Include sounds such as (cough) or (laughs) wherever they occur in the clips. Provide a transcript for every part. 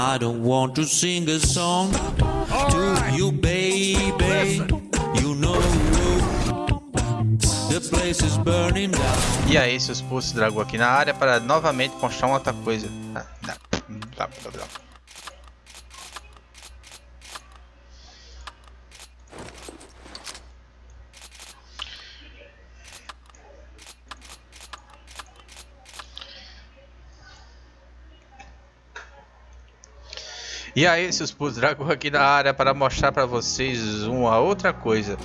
I don't want to sing a song to you, baby. You know the place is burning down. E aí, seus pulsos dragão aqui na área para novamente mostrar uma outra coisa. Ah, não. Blá, blá, blá. E aí, seus putos dragão aqui na área para mostrar para vocês uma outra coisa.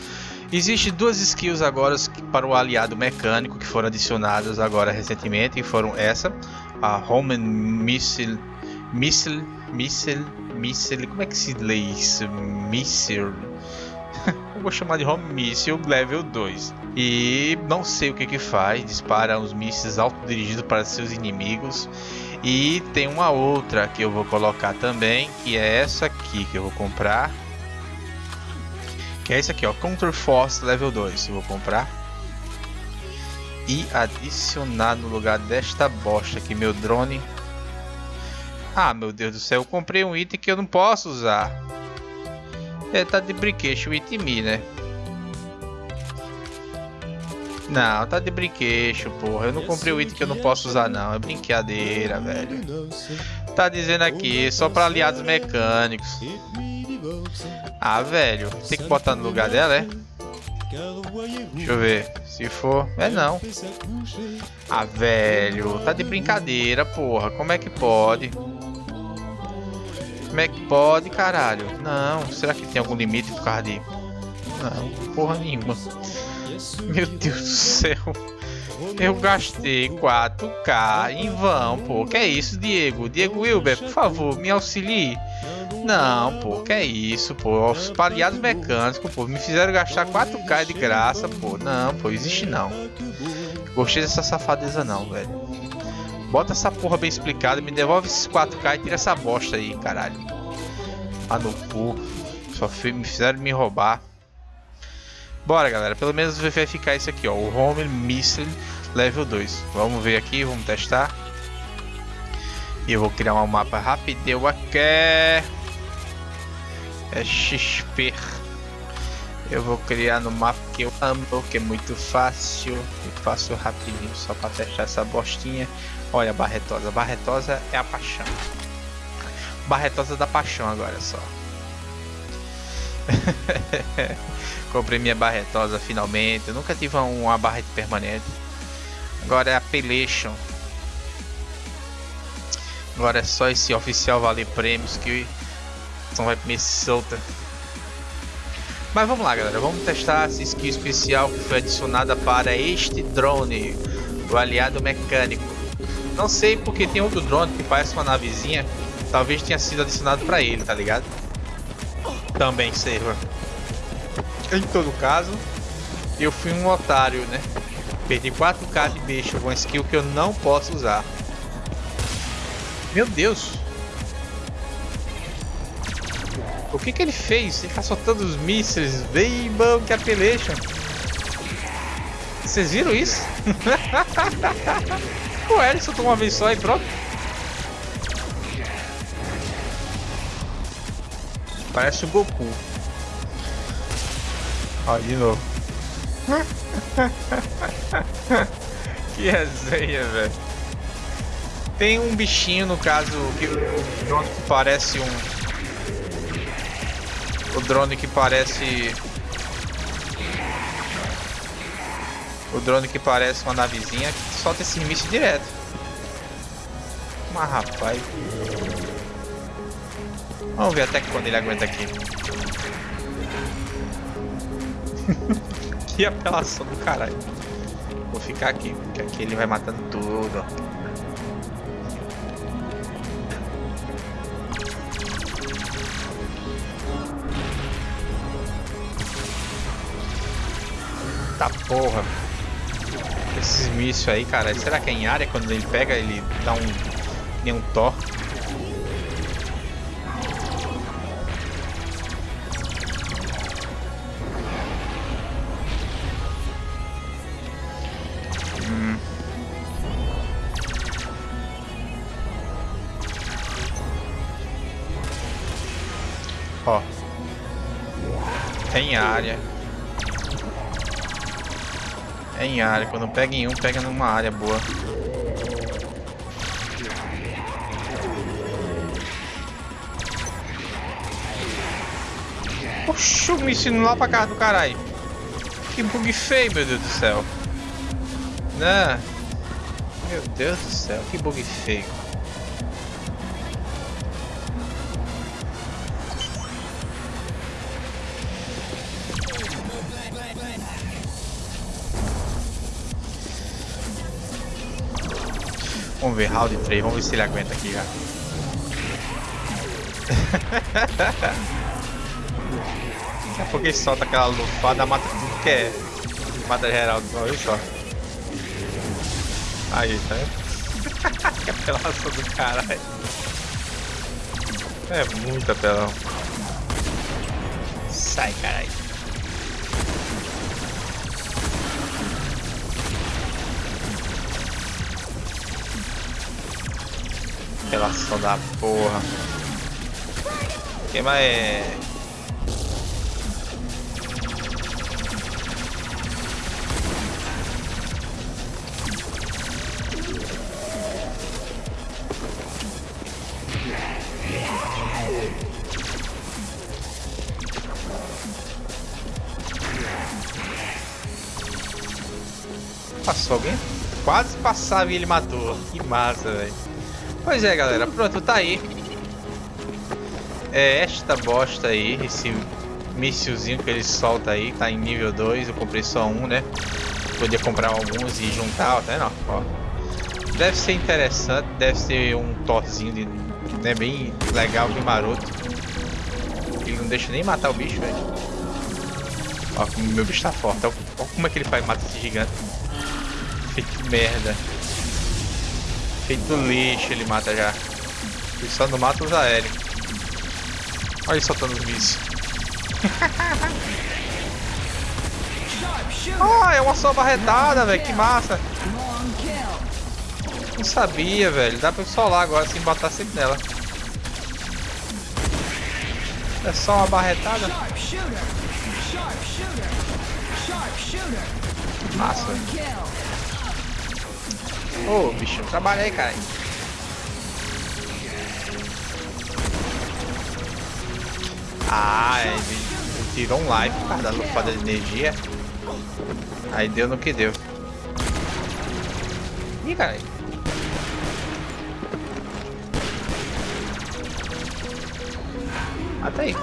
Existem duas skills agora para o aliado mecânico que foram adicionadas agora recentemente e foram essa, a Home Missile, Missile, Missile, Missile, como é que se lê isso? Missile. (laughs) Eu vou chamar de Home Missile Level 2. E não sei o que que faz, dispara os mísseis autodirigidos para seus inimigos. E tem uma outra que eu vou colocar também, que é essa aqui que eu vou comprar. Que é esse aqui, ó, Counter Force Level 2, eu vou comprar. E adicionar no lugar desta bosta aqui, meu drone. Ah, meu Deus do céu, eu comprei um item que eu não posso usar. É, tá de brinquedo, me, né? Não, tá de brinquedo, porra. Eu não comprei o item que eu não posso usar, não. É brincadeira, velho. Tá dizendo aqui, só pra aliados mecânicos. Ah, velho. Tem que botar no lugar dela, é? Deixa eu ver. Se for... É não. Ah, velho. Tá de brincadeira, porra. Como é que pode? Como é que pode, caralho? Não. Será que tem algum limite por causa de... Não, porra nenhuma. Meu Deus do céu. Eu gastei 4k em vão, pô. Que é isso, Diego? Diego Wilber, por favor, me auxilie. Não, pô, que é isso, pô. Os paliados mecânicos, pô, me fizeram gastar 4k de graça, pô. Não, pô, existe não. Gostei dessa safadeza não, velho. Bota essa porra bem explicada, me devolve esses 4k e tira essa bosta aí, caralho. Ah, no cu. Só me fizeram me roubar. Bora, galera. Pelo menos vai ficar esse aqui, ó. O Home Missile Level 2. Vamos ver aqui, vamos testar. E eu vou criar um mapa rapideu aqui. É XP. Eu vou criar no mapa que eu amo, que é muito fácil. E faço rapidinho, só para testar essa bostinha. Olha a barretosa. Barretosa é a paixão. Barretosa da paixão agora só. (laughs) Comprei minha barretosa finalmente. Eu nunca tive uma barrete permanente. Agora é a Pelation. Agora é só esse oficial valer prêmios que não vai me solta. Mas vamos lá, galera. Vamos testar essa skill especial que foi adicionada para este drone, o aliado mecânico. Não sei porque tem outro drone que parece uma navezinha. Talvez tenha sido adicionado para ele, tá ligado? Também serva. Em todo caso, eu fui um otário, né? Perdi 4k de bicho com skill que eu não posso usar. Meu Deus! O que que ele fez? Ele tá soltando os mísseis. Vem, Bank Appellation. Vocês viram isso? Ué, ele soltou uma vez só e pronto. Parece o Goku. Ó, de novo. (laughs) que resenha, velho. Tem um bichinho, no caso, que o que parece um... O drone que parece... O drone que parece uma navezinha que solta esse míssil direto. Mas rapaz... Vamos ver até quando ele aguenta aqui. (laughs) que apelação do caralho. Vou ficar aqui, porque aqui ele vai matando tudo. Tá porra. Esses mísseis aí, cara. Será que é em área? Quando ele pega, ele dá um... Nem um Thor. Ó. Tem área. É em área. Quando pega em um, pega numa área boa. Oxi, me ensinou lá pra casa do caralho. Que bug feio, meu Deus do céu. Né? Meu Deus do céu, que bug feio. Vamos ver, round 3, vamos ver se ele aguenta aqui já. Daqui a pouco ele solta aquela lufada, mata tudo que é. Mata geral, olha só. Aí, tá vendo? que (laughs) apelação do caralho. É muito apelão. Sai, caralho. Apelação da porra. Quem mais. Passou alguém? Quase passava e ele matou. Que massa, velho. Pois é, galera. Pronto, tá aí. É esta bosta aí. Esse míssilzinho que ele solta aí. Tá em nível 2. Eu comprei só um, né? Podia comprar alguns e juntar. Até não. Ó. Deve ser interessante. Deve ser um torzinho de, né, bem legal, bem maroto. Ele não deixa nem matar o bicho, velho. Ó, meu bicho tá forte. Ó, como é que ele faz mata esse gigante. Feito merda. Feito lixo ele mata já. Ele só não mata os aéreos. Olha ele soltando os mísseis. (laughs) Ah, é uma só barretada, velho. Que massa. Não sabia, velho. Dá pra solar agora sem botar sempre nela. É só uma barretada? Massa. Ô, oh, bicho, trabalha aí, cara. Ah, ele tirou um live por causa da lufada de energia. Aí deu no que deu. Ih, cara. Mata aí.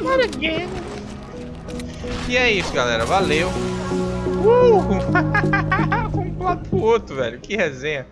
Not again. E é isso, galera. Valeu. Uh! (laughs) um lado pro outro, velho. Que resenha.